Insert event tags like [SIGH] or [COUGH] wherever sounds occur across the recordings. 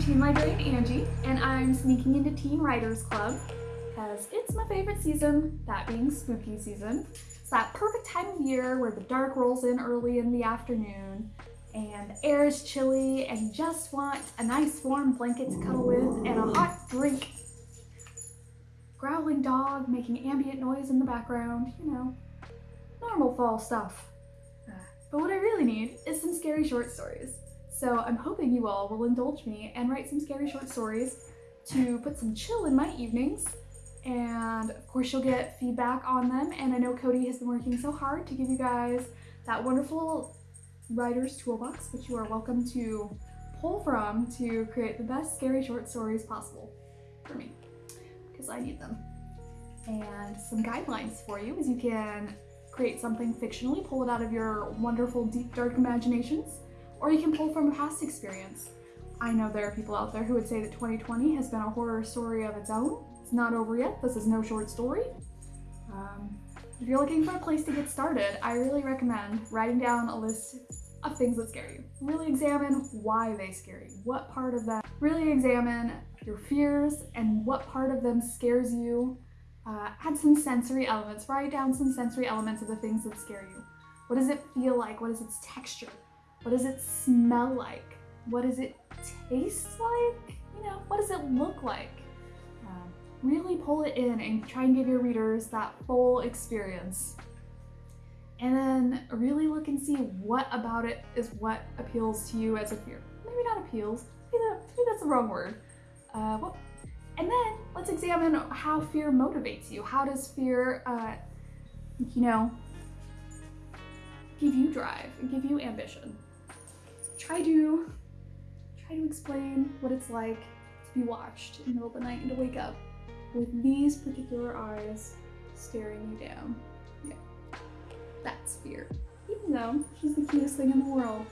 teen librarian Angie, and I'm sneaking into Teen Writers Club because it's my favorite season, that being spooky season. It's that perfect time of year where the dark rolls in early in the afternoon and the air is chilly and you just want a nice warm blanket to cuddle with and a hot drink. Growling dog making ambient noise in the background, you know, normal fall stuff. But what I really need is some scary short stories. So I'm hoping you all will indulge me and write some scary short stories to put some chill in my evenings. And of course you'll get feedback on them. And I know Cody has been working so hard to give you guys that wonderful writer's toolbox, which you are welcome to pull from to create the best scary short stories possible for me, because I need them. And some guidelines for you is you can create something fictionally, pull it out of your wonderful deep dark imaginations, or you can pull from past experience. I know there are people out there who would say that 2020 has been a horror story of its own. It's not over yet. This is no short story. Um, if you're looking for a place to get started, I really recommend writing down a list of things that scare you. Really examine why they scare you. What part of them. Really examine your fears and what part of them scares you. Uh, add some sensory elements. Write down some sensory elements of the things that scare you. What does it feel like? What is its texture? What does it smell like? What does it taste like? You know, what does it look like? Uh, really pull it in and try and give your readers that full experience. And then really look and see what about it is what appeals to you as a fear. Maybe not appeals, maybe, that, maybe that's the wrong word. Uh, well, and then let's examine how fear motivates you. How does fear, uh, you know, give you drive give you ambition? Try to try to explain what it's like to be watched in the middle of the night and to wake up with these particular eyes staring you down. Yeah, that's fear. Even though she's the cutest thing in the world.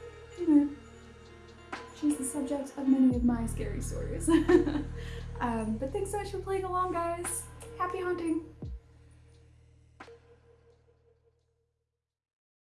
She's the subject of many of my scary stories. [LAUGHS] um, but thanks so much for playing along, guys. Happy haunting!